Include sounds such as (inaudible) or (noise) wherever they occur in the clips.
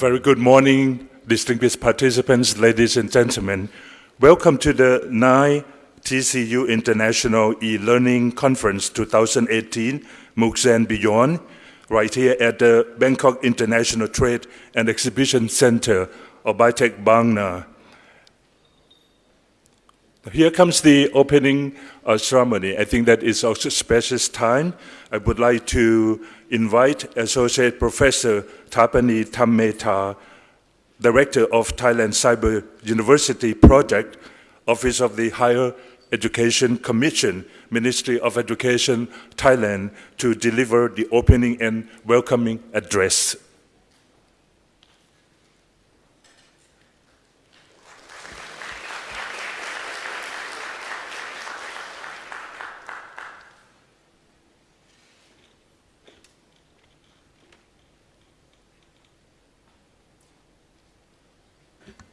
very good morning, distinguished participants, ladies and gentlemen. Welcome to the 9 TCU International e-Learning Conference 2018, MOOCs and Beyond, right here at the Bangkok International Trade and Exhibition Center of BITEC Bang Na. Here comes the opening uh, ceremony. I think that is also special time. I would like to invite Associate Professor Thapanee Thammetar, Director of Thailand Cyber University Project, Office of the Higher Education Commission, Ministry of Education, Thailand, to deliver the opening and welcoming address.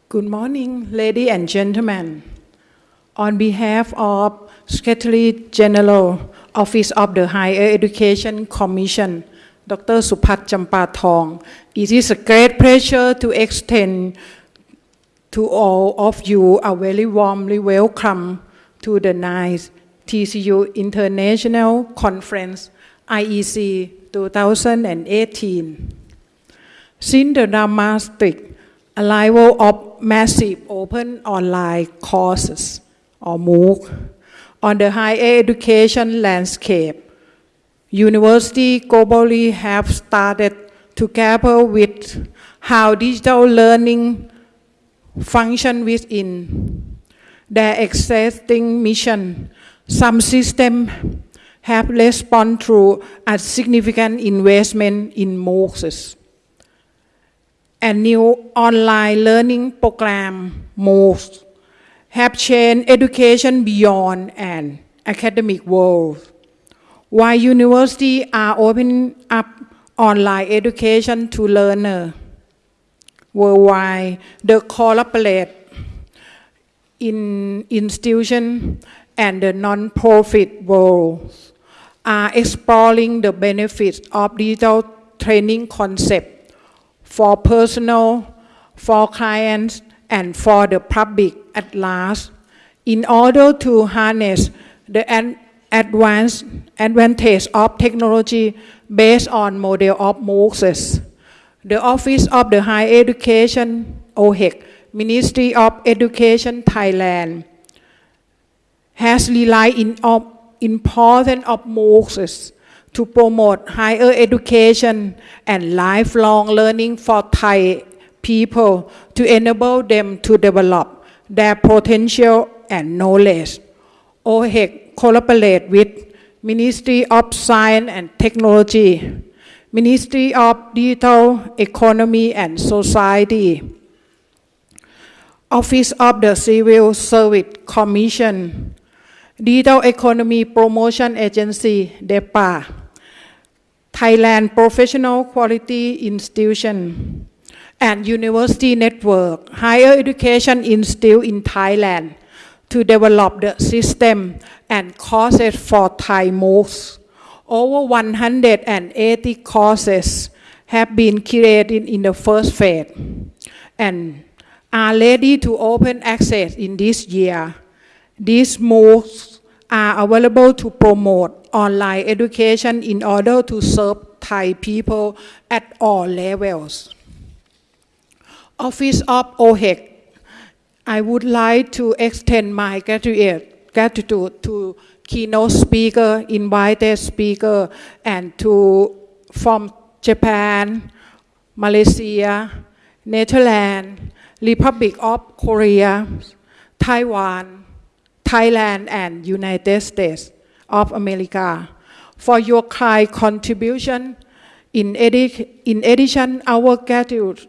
Good morning, ladies and gentlemen. On behalf of Secretary General, Office of the Higher Education Commission, Dr. Supat Champathong, it is a great pleasure to extend to all of you a very warmly welcome to the ninth TCU International Conference, IEC 2018. Since the arrival of massive open online courses or MOOC on the higher education landscape, universities globally have started to grapple with how digital learning function within their existing mission. Some systems have responded through a significant investment in MOOCs and new online learning program MOOCs have changed education beyond an academic world. While universities are opening up online education to learners worldwide, the collaborate in institution and the non-profit world are exploring the benefits of digital training concept for personal, for clients, and for the public at large in order to harness the advanced advantage of technology based on model of MOOCs. The Office of the Higher Education, OHEC, Ministry of Education Thailand, has relied in of important of MOOCs to promote higher education and lifelong learning for Thai people to enable them to develop their potential and knowledge. OHEC collaborate with Ministry of Science and Technology, Ministry of Digital Economy and Society, Office of the Civil Service Commission, Digital Economy Promotion Agency, DEPA, Thailand Professional Quality Institution, and University Network, Higher Education Institute in Thailand to develop the system and courses for Thai MOOCs. Over 180 courses have been created in the first phase and are ready to open access in this year. These MOOCs are available to promote online education in order to serve Thai people at all levels. Office of OHEC, I would like to extend my gratitude to keynote speaker, invited speaker, and to from Japan, Malaysia, Netherlands, Republic of Korea, Taiwan, Thailand and United States of America for your kind contribution. In, in addition, our gratitude.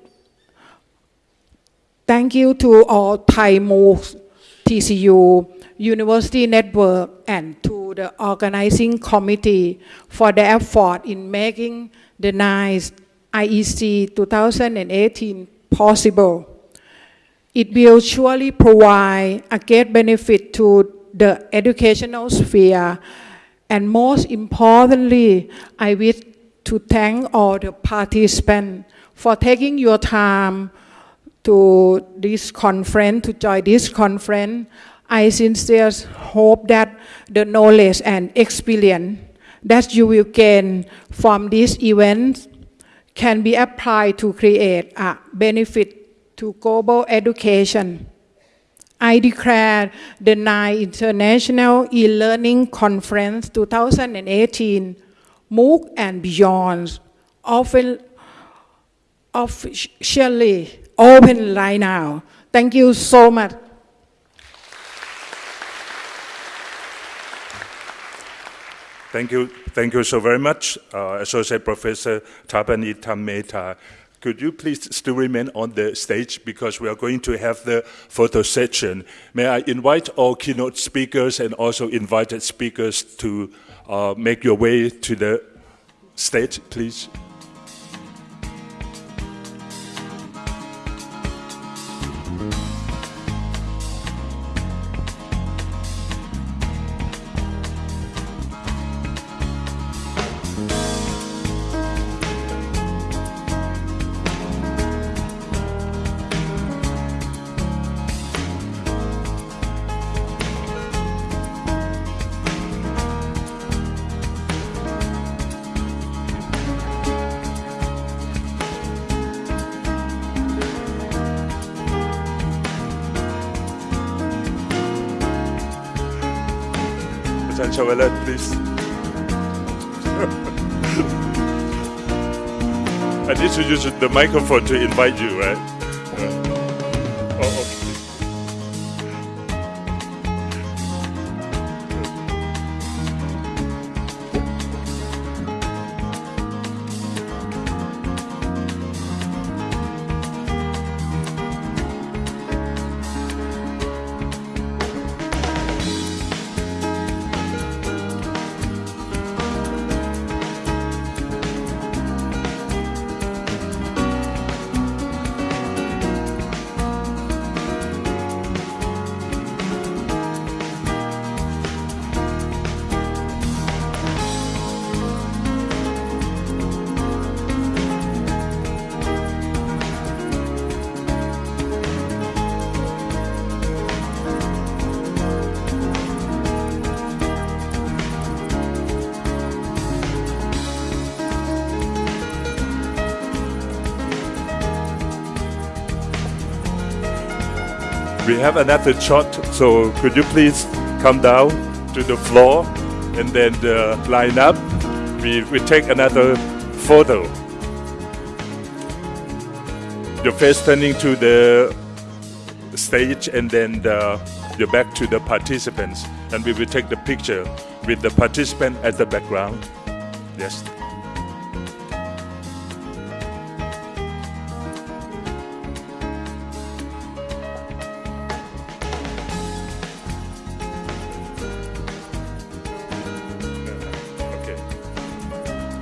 Thank you to all Thai MOOCs, TCU, University Network, and to the organizing committee for the effort in making the NICE IEC 2018 possible. It will surely provide a great benefit to the educational sphere and most importantly, I wish to thank all the participants for taking your time to this conference, to join this conference. I sincerely hope that the knowledge and experience that you will gain from this event can be applied to create a benefit to global education. I declare the 9th International E-Learning Conference 2018, MOOC and Beyond, often officially open right now. Thank you so much. Thank you. Thank you so very much, uh, Associate Professor Thapanee Thammetar. Could you please still remain on the stage because we are going to have the photo session. May I invite all keynote speakers and also invited speakers to uh, make your way to the stage, please. Chawalat, please. (laughs) I need to use the microphone to invite you, right? We have another shot, so could you please come down to the floor and then uh, line up? We, we take another photo. Your face turning to the stage and then the, your back to the participants. And we will take the picture with the participant as the background. Yes.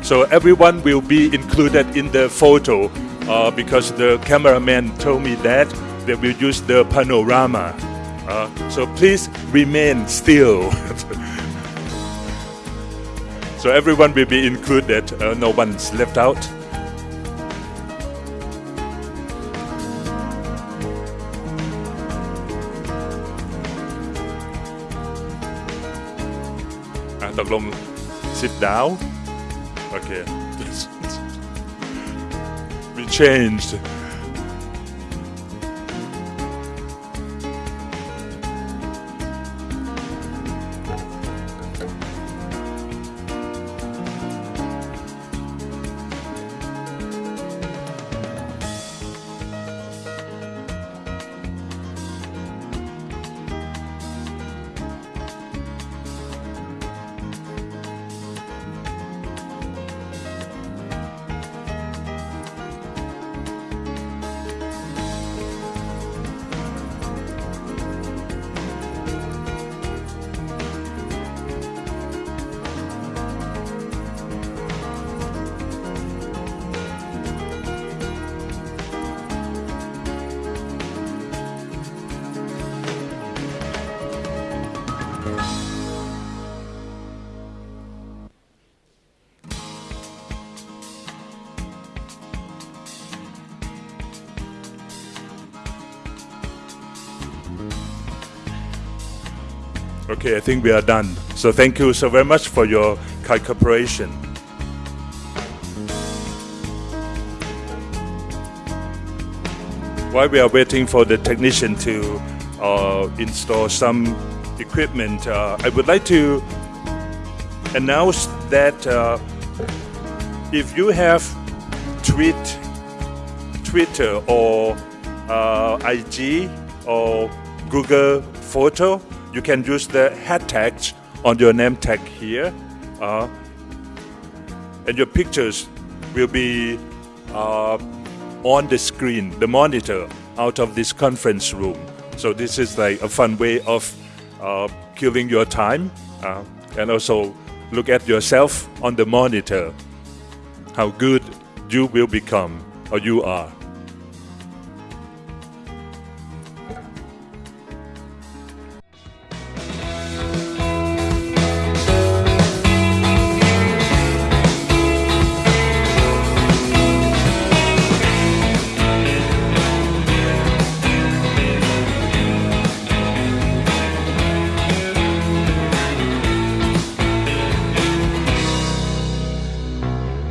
So everyone will be included in the photo uh, because the cameraman told me that they will use the panorama. Uh, so please remain still. (laughs) so everyone will be included, uh, no one's left out. Uh, sit down okay. (laughs) We changed Okay, I think we are done. So thank you so very much for your cooperation. While we are waiting for the technician to uh, install some equipment, uh, I would like to announce that uh, if you have tweet, Twitter or uh, IG or Google Photo, you can use the hashtags on your name tag here, uh, and your pictures will be uh, on the screen, the monitor out of this conference room. So this is like a fun way of uh, killing your time, uh, and also look at yourself on the monitor, how good you will become or you are.